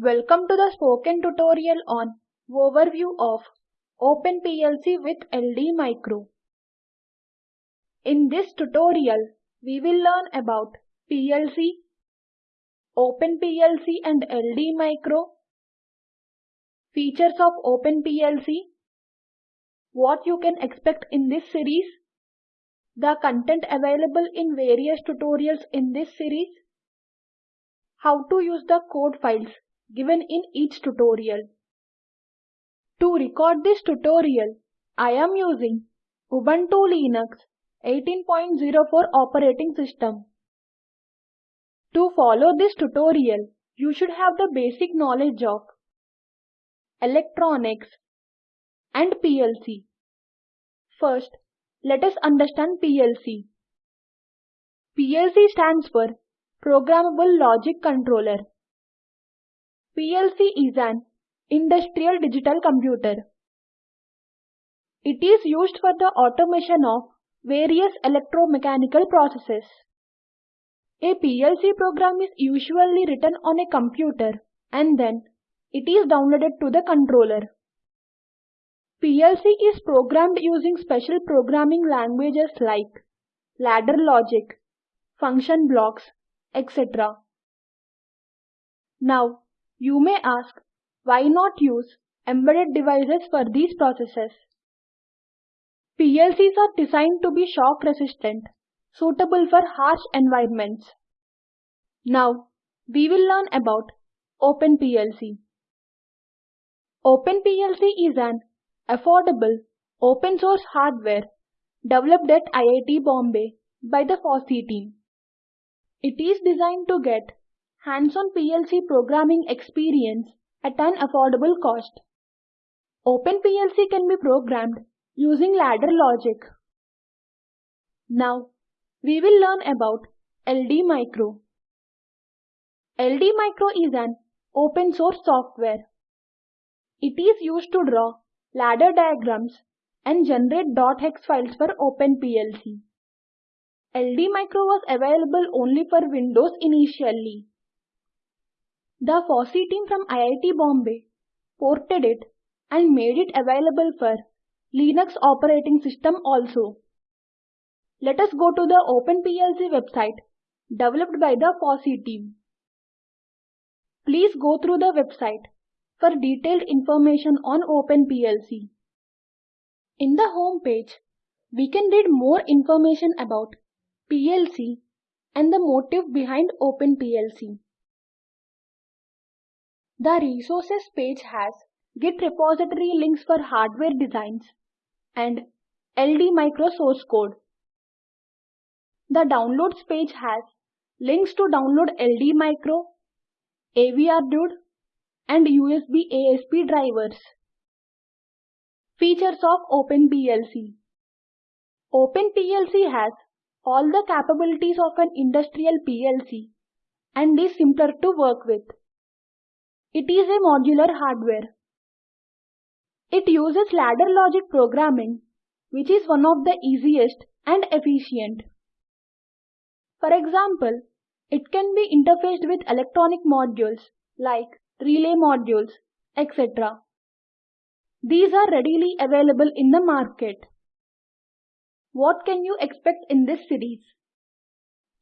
Welcome to the spoken tutorial on overview of OpenPLC with LD Micro. In this tutorial, we will learn about PLC, OpenPLC and LD Micro, features of OpenPLC, what you can expect in this series, the content available in various tutorials in this series, how to use the code files given in each tutorial. To record this tutorial, I am using Ubuntu Linux 18.04 operating system. To follow this tutorial, you should have the basic knowledge of electronics and PLC. First, let us understand PLC. PLC stands for Programmable Logic Controller. PLC is an industrial digital computer. It is used for the automation of various electromechanical processes. A PLC program is usually written on a computer and then it is downloaded to the controller. PLC is programmed using special programming languages like ladder logic, function blocks, etc. Now, you may ask, why not use embedded devices for these processes? PLCs are designed to be shock resistant, suitable for harsh environments. Now, we will learn about OpenPLC. OpenPLC is an affordable open source hardware developed at IIT Bombay by the FOSSEE team. It is designed to get hands-on PLC programming experience at an affordable cost. OpenPLC can be programmed using ladder logic. Now, we will learn about LD Micro. LD Micro is an open source software. It is used to draw ladder diagrams and generate .hex files for OpenPLC. LD Micro was available only for Windows initially. The FOSSEE team from IIT Bombay ported it and made it available for Linux operating system also. Let us go to the OpenPLC website developed by the FOSSEE team. Please go through the website for detailed information on OpenPLC. In the home page, we can read more information about PLC and the motive behind OpenPLC. The resources page has Git repository links for hardware designs and LD micro source code. The downloads page has links to download LD micro, AVRDUDE and USB ASP drivers. Features of OpenPLC OpenPLC has all the capabilities of an industrial PLC and is simpler to work with. It is a modular hardware. It uses ladder logic programming, which is one of the easiest and efficient. For example, it can be interfaced with electronic modules like relay modules, etc. These are readily available in the market. What can you expect in this series?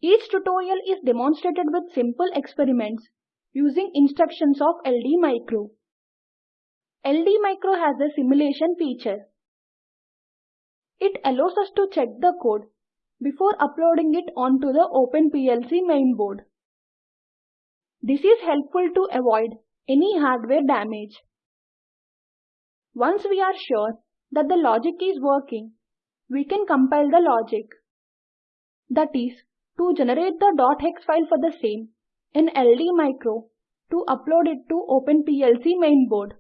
Each tutorial is demonstrated with simple experiments using instructions of LD Micro. LD Micro has a simulation feature. It allows us to check the code before uploading it onto the OpenPLC mainboard. This is helpful to avoid any hardware damage. Once we are sure that the logic is working, we can compile the logic. That is, to generate the .hex file for the same in LD Micro to upload it to OpenPLC mainboard.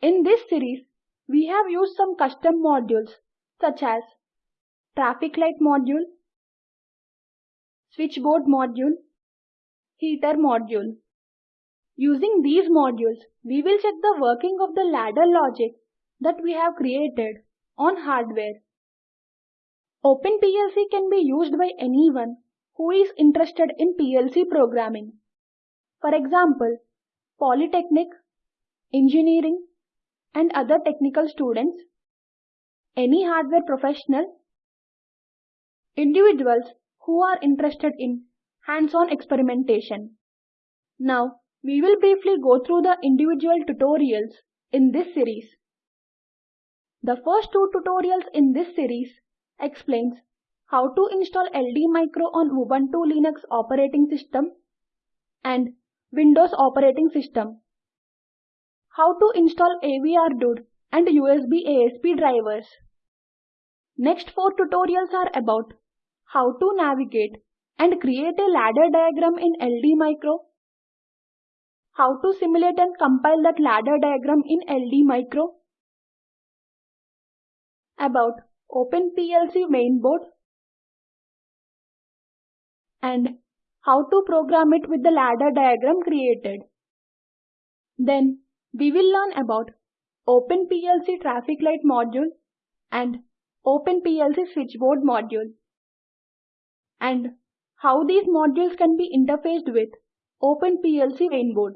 In this series, we have used some custom modules such as traffic light module, switchboard module, heater module. Using these modules, we will check the working of the ladder logic that we have created on hardware. OpenPLC can be used by anyone who is interested in PLC programming. For example, polytechnic, engineering, and other technical students, any hardware professional, individuals who are interested in hands-on experimentation. Now, we will briefly go through the individual tutorials in this series. The first two tutorials in this series explains how to install LD Micro on Ubuntu Linux operating system and Windows operating system. How to install AVR and USB ASP drivers. Next four tutorials are about how to navigate and create a ladder diagram in LD Micro, how to simulate and compile that ladder diagram in LD Micro, about OpenPLC mainboard, and how to program it with the ladder diagram created. Then we will learn about OpenPLC traffic light module and OpenPLC switchboard module and how these modules can be interfaced with OpenPLC mainboard.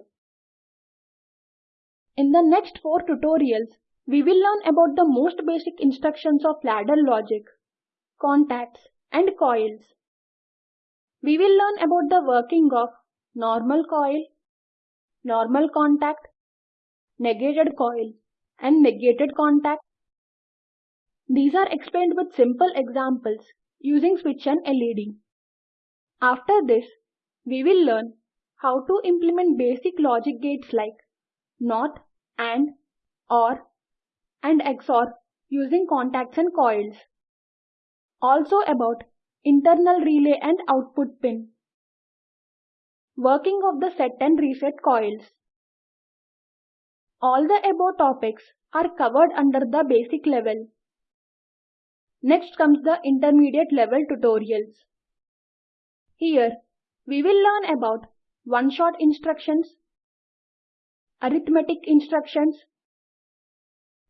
In the next four tutorials, we will learn about the most basic instructions of ladder logic, contacts and coils. We will learn about the working of normal coil, normal contact, negated coil and negated contact. These are explained with simple examples using switch and LED. After this, we will learn how to implement basic logic gates like NOT, AND, OR and XOR using contacts and coils. Also about internal relay and output pin. Working of the set and reset coils. All the above topics are covered under the basic level. Next comes the intermediate level tutorials. Here, we will learn about one-shot instructions, arithmetic instructions,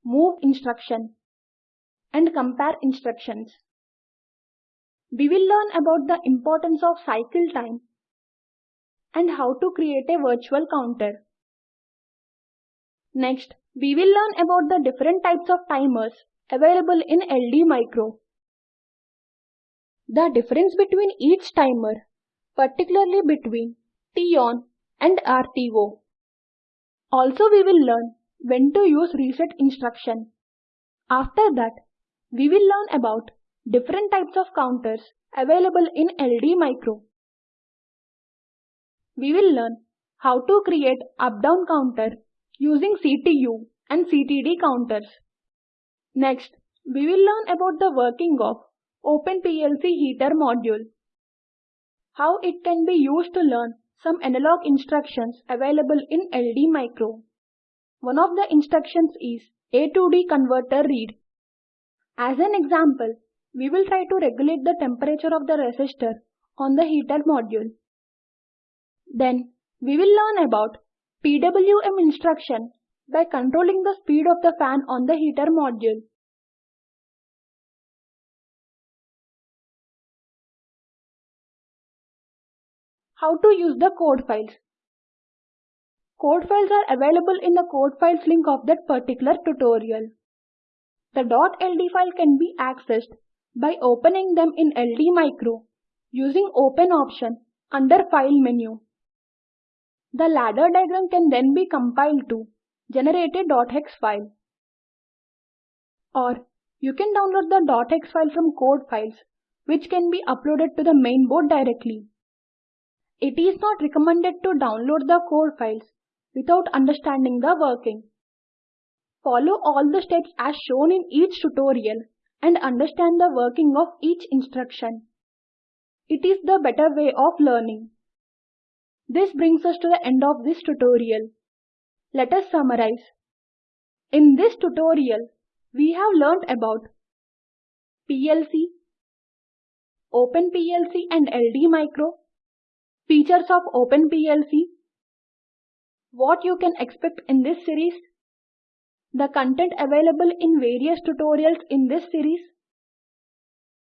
move instruction, and compare instructions. We will learn about the importance of cycle time and how to create a virtual counter. Next, we will learn about the different types of timers available in LD Micro. The difference between each timer, particularly between T-on and RTO. Also we will learn when to use reset instruction. After that, we will learn about different types of counters available in LD Micro. We will learn how to create up-down counter using CTU and CTD counters. Next, we will learn about the working of OpenPLC heater module. How it can be used to learn some analog instructions available in LD Micro. One of the instructions is A to D converter read. As an example, we will try to regulate the temperature of the resistor on the heater module. Then, we will learn about PWM instruction by controlling the speed of the fan on the heater module. How to use the code files. Code files are available in the code files link of that particular tutorial. The .ld file can be accessed by opening them in LD Micro using Open option under File menu. The ladder diagram can then be compiled to generate a .hex file. Or you can download the .hex file from code files which can be uploaded to the main board directly. It is not recommended to download the code files without understanding the working. Follow all the steps as shown in each tutorial and understand the working of each instruction. It is the better way of learning. This brings us to the end of this tutorial. Let us summarize. In this tutorial, we have learnt about PLC, OpenPLC and LD Micro, features of OpenPLC, what you can expect in this series, the content available in various tutorials in this series,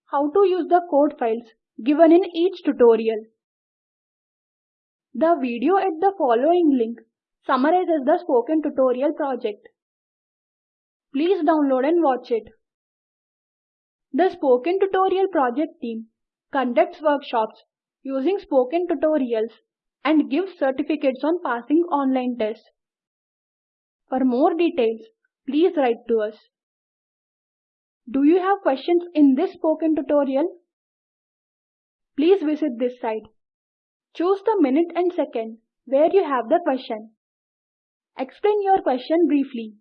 how to use the code files given in each tutorial. The video at the following link summarizes the spoken tutorial project. Please download and watch it. The Spoken Tutorial project team conducts workshops using spoken tutorials and gives certificates on passing online tests. For more details, please write to us. Do you have questions in this spoken tutorial? Please visit this site. Choose the minute and second where you have the question. Explain your question briefly.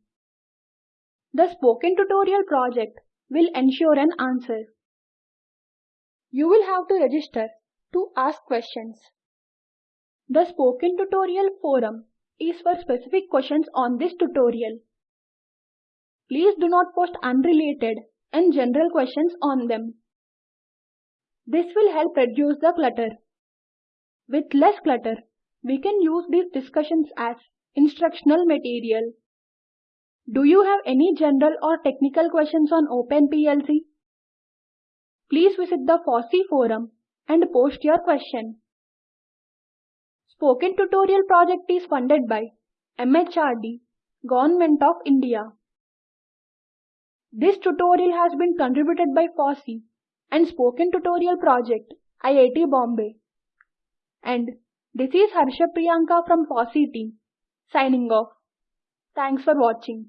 The spoken tutorial project will ensure an answer. You will have to register to ask questions. The spoken tutorial forum is for specific questions on this tutorial. Please do not post unrelated and general questions on them. This will help reduce the clutter. With less clutter, we can use these discussions as instructional material. Do you have any general or technical questions on OpenPLC? Please visit the FOSSEE forum and post your question. Spoken Tutorial project is funded by MHRD, Government of India. This tutorial has been contributed by FOSSEE and Spoken Tutorial Project, IIT Bombay. And this is Harsha Priyanka from FOSSEE team, signing off. Thanks for watching.